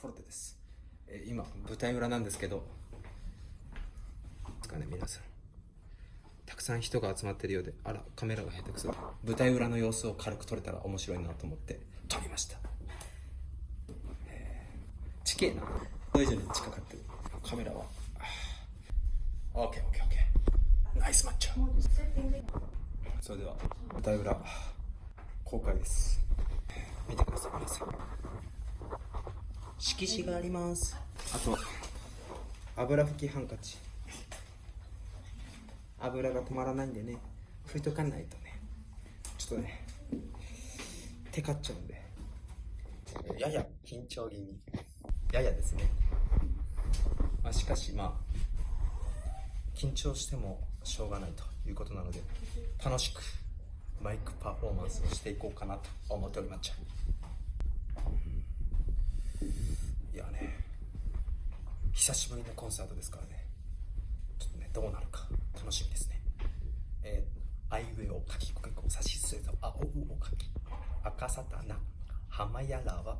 フォルテです、えー今舞台裏なんですけどですかね皆さん。たくさん人が集まってるようであらカメラが下手くそ舞台裏の様子を軽く撮れたら面白いなと思って撮りました、えー、地形なこれ以上に近かった。カメラは。あー OKOKOK ナイスマッチョ。それでは舞台裏公開です。見てください皆さん。色紙があります。あと油拭きハンカチ。油が止まらないんでね。拭いとかないとね。ちょっとねテカっちゃうんで。やや緊張気味。ややですね、まあ、しかしまあ緊張してもしょうがないということなので楽しくマイクパフォーマンスをしていこうかなと思っておりまっちゃいやね久しぶりのコンサートですからね。ちょっとねどうなるか。楽しみですね。えー、あいうえおかきこけこさしすせとあおうおかき。赤さたなはまやらは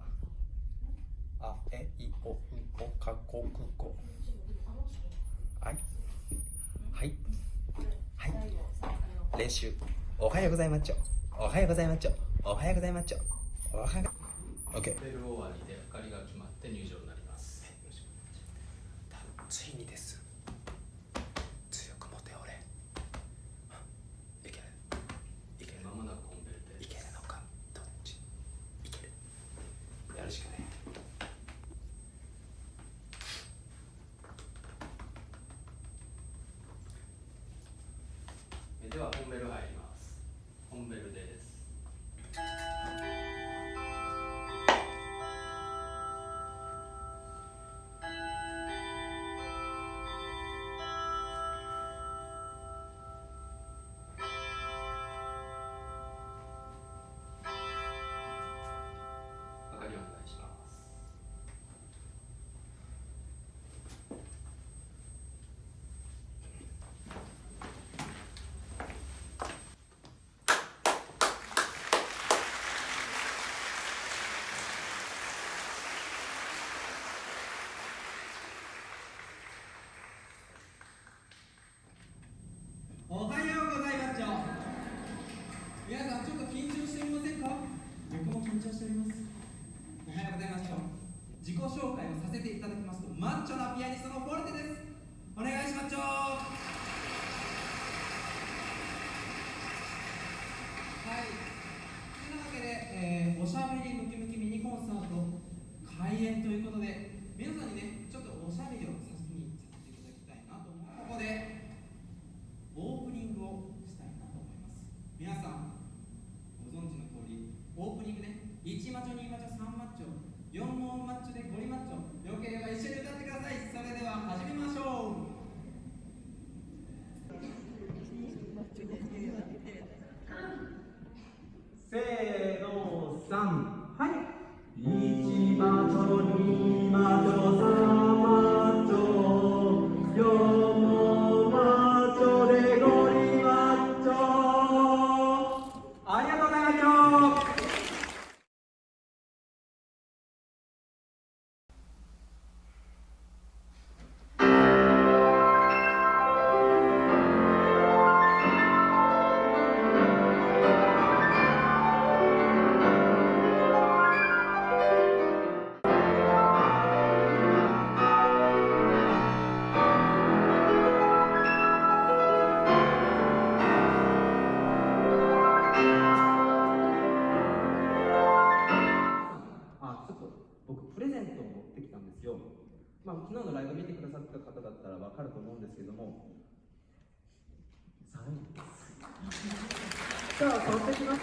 あえいおうおかこくこはい。はい。はい。練習。おはようございますちょ。おはようございますちょ。おはようございますちょ。おはよう OK ベル終わりで明かりが決まって入場になります。ついにです。強く持て俺。いける？いける？まもなく本ベルでいけるのか？どっち？いける。やるしかねえでは本ベル入ります。本ベルでおはようございます。皆さんちょっと緊張していませんか？僕も緊張しております。おはようございます。自己紹介をさせていただきますとマッチョなピアニストのフォルテです。お願いします。はい。というわけで、えーおしゃべりムキムキミニコンサート開演ということで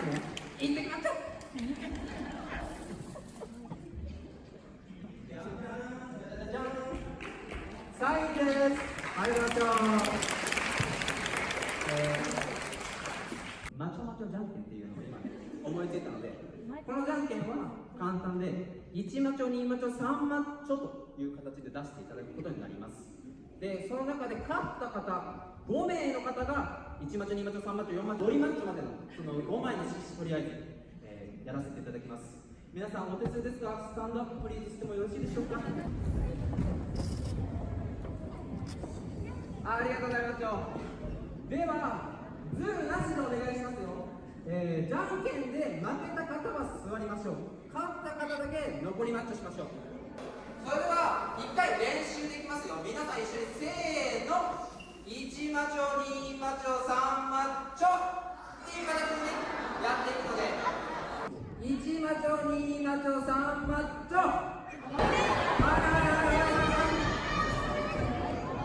行ってきますじゃんサインですありがとうえーマチョマチョじゃんけんっていうのを今思いついたのでこのじゃんけんは簡単で1マチョ2マチョ3マチョという形で出していただくことになりますでその中で勝った方5名の方が1マッチョ2マッチョ3マッチョ4マッチョ5マッチョまでのその5枚の色紙とりあえず、えーやらせていただきます。皆さんお手数ですが stand up please してもよろしいでしょうか？あありがとうございますよ。ではズームなしでお願いしますよ、えー、じゃんけんで負けた方は座りましょう。勝った方だけ残りマッチョしましょう。それでは1回練習できますよ。皆さん一緒にせーの。1マチョ2マチョ3マチョっていう形でねやっていくので。1マチョ2マチョ3マチョ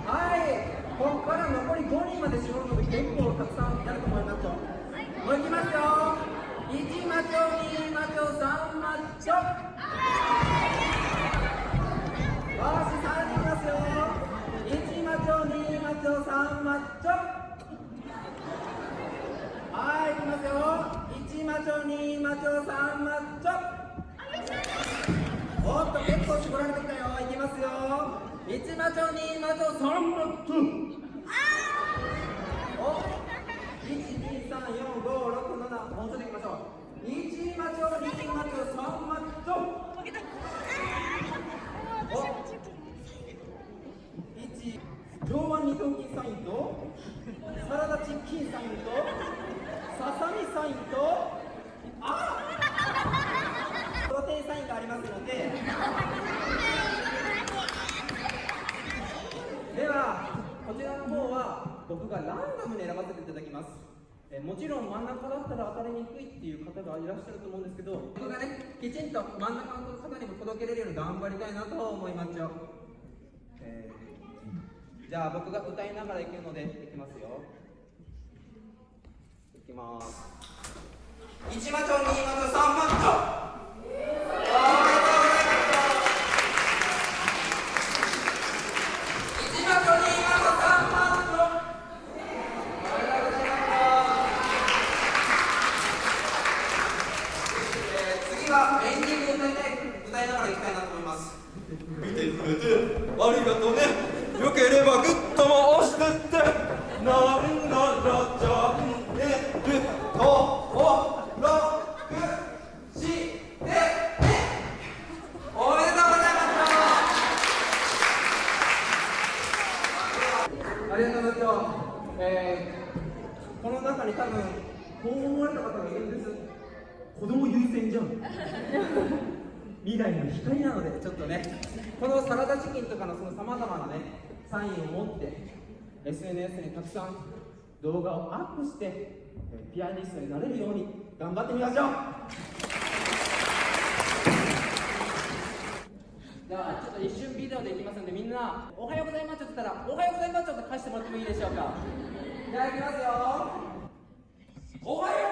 はい。ここから残り5人まで絞るので結構たくさんやると思いますよ。もういきますよ。1マチョ2マチョ3マチョ2マチョ3マチョはいいきますよ1マチョ2マチョ3マッチョおっと結構絞られてきたよいきますよ。1マチョ2マチョ3マッチョお1234567もうちょっといきましょう1マチョ2マチョ3マッチョお1上腕二頭筋サインとサラダチキンサインとささみサインとあプロテインサインがありますので。ではこちらの方は僕がランダムに選ばせていただきます。えもちろん真ん中だったら当たりにくいっていう方がいらっしゃると思うんですけど僕がねきちんと真ん中の方にも届けれるように頑張りたいなと思いますよ、じゃあ僕が歌いながらいけるのでいきますよ。きます。1マチョ2マチョ3マチョおめでとうございます1マチョ2マチョ3マチョおめでとうございます。えー次はエンディングを歌いながらいきたいなと思います。見てくれてありがとうね。よければグッとも押してってなんならチャンネル登録してねおめでとうございますありがとうございます。えー、この中に多分こう思われた方がいるんです。子供優先じゃん。未来の光なのでちょっとね、このサラダチキンとかのそのさまざまなねサインを持って SNS にたくさん動画をアップしてえーピアニストになれるように頑張ってみましょう。じゃあちょっと一瞬ビデオでいきますんでみんな「おはようございます」って言ったら「おはようございます」って返してもらってもいいでしょうか？じゃあいきますよおはよう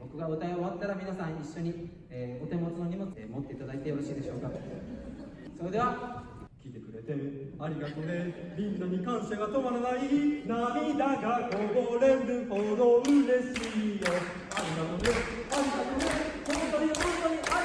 僕が歌い終わったら皆さん一緒に、え、お手持ちの荷物、え持っていただいてよろしいでしょうか？それでは来てくれてありがとうね。みんなに感謝が止まらない。涙がこぼれるほど嬉しいよ。ありがとうね。ありがとうね。本当に本当に。